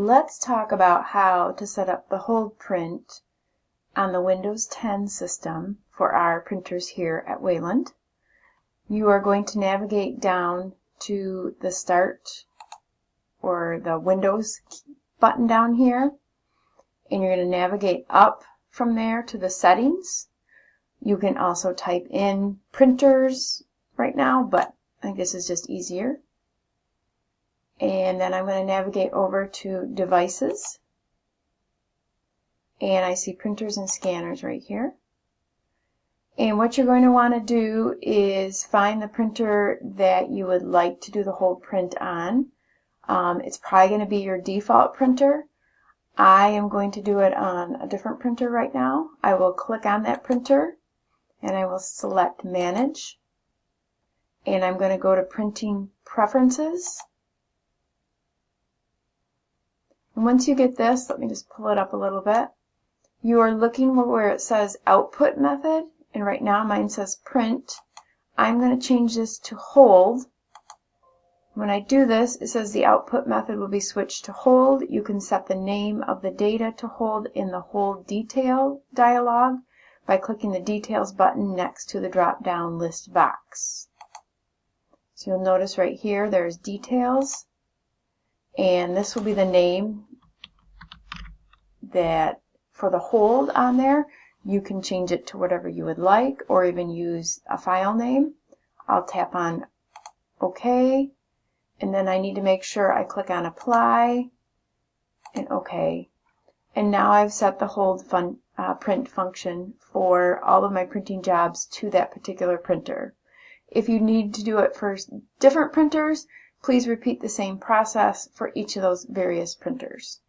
let's talk about how to set up the hold print on the Windows 10 system for our printers here at Wayland. You are going to navigate down to the Start or the Windows button down here and you're going to navigate up from there to the settings. You can also type in printers right now, but I think this is just easier. And then I'm going to navigate over to devices. And I see printers and scanners right here. And what you're going to want to do is find the printer that you would like to do the hold print on. Um, it's probably going to be your default printer. I am going to do it on a different printer right now. I will click on that printer and I will select manage and I'm going to go to printing preferences and once you get this let me just pull it up a little bit you are looking where it says output method and right now mine says print I'm going to change this to hold when I do this, it says the output method will be switched to hold. You can set the name of the data to hold in the hold detail dialog by clicking the details button next to the drop down list box. So you'll notice right here there's details and this will be the name that for the hold on there you can change it to whatever you would like or even use a file name. I'll tap on OK and then I need to make sure I click on apply and OK. And now I've set the hold fun, uh, print function for all of my printing jobs to that particular printer. If you need to do it for different printers, please repeat the same process for each of those various printers.